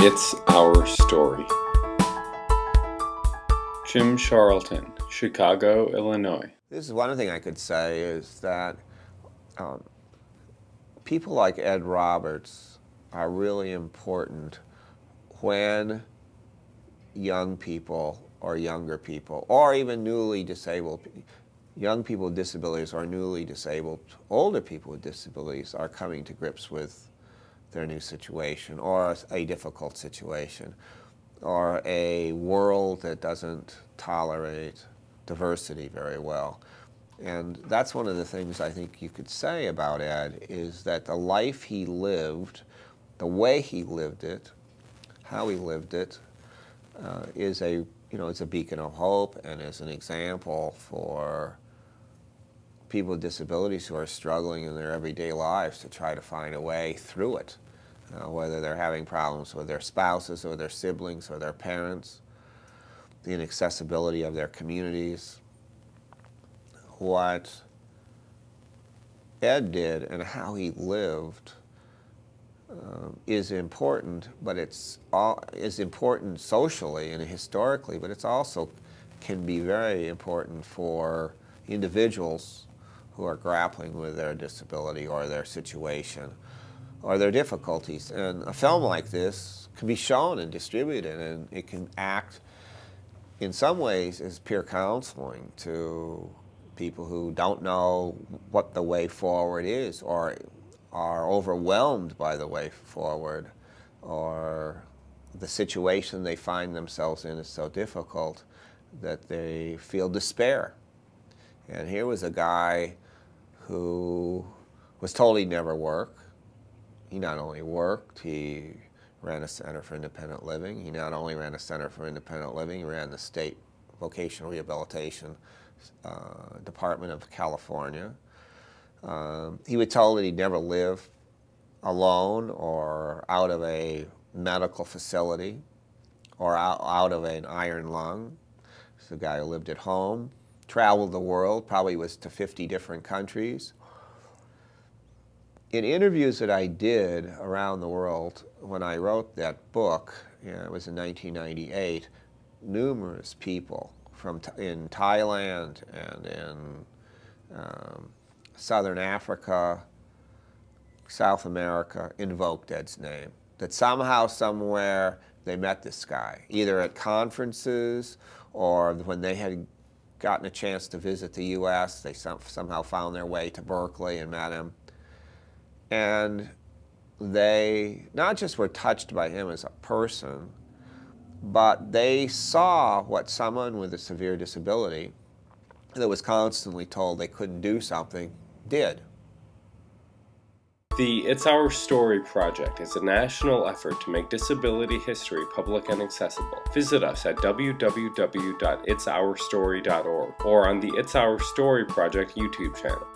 It's Our Story. Jim Charlton, Chicago, Illinois. This is one thing I could say is that um, people like Ed Roberts are really important when young people or younger people, or even newly disabled, young people with disabilities or newly disabled, older people with disabilities are coming to grips with their new situation or a difficult situation or a world that doesn't tolerate diversity very well. And that's one of the things I think you could say about Ed is that the life he lived, the way he lived it, how he lived it, uh, is a you know it's a beacon of hope and is an example for people with disabilities who are struggling in their everyday lives to try to find a way through it, uh, whether they're having problems with their spouses or their siblings or their parents, the inaccessibility of their communities. What Ed did and how he lived um, is important, but it's all, is important socially and historically, but it's also can be very important for individuals who are grappling with their disability or their situation or their difficulties. And a film like this can be shown and distributed and it can act in some ways as peer counseling to people who don't know what the way forward is or are overwhelmed by the way forward or the situation they find themselves in is so difficult that they feel despair. And here was a guy who was told he'd never work. He not only worked, he ran a Center for Independent Living. He not only ran a Center for Independent Living, he ran the State Vocational Rehabilitation uh, Department of California. Um, he was told that he'd never live alone or out of a medical facility or out, out of an iron lung. He's a guy who lived at home, traveled the world, probably was to 50 different countries. In interviews that I did around the world when I wrote that book, it was in 1998, numerous people from in Thailand and in um, Southern Africa, South America invoked Ed's name. That somehow, somewhere, they met this guy, either at conferences or when they had gotten a chance to visit the U.S., they some, somehow found their way to Berkeley and met him. And they not just were touched by him as a person, but they saw what someone with a severe disability that was constantly told they couldn't do something did. The It's Our Story project is a national effort to make disability history public and accessible. Visit us at www.itsourstory.org or on the It's Our Story project YouTube channel.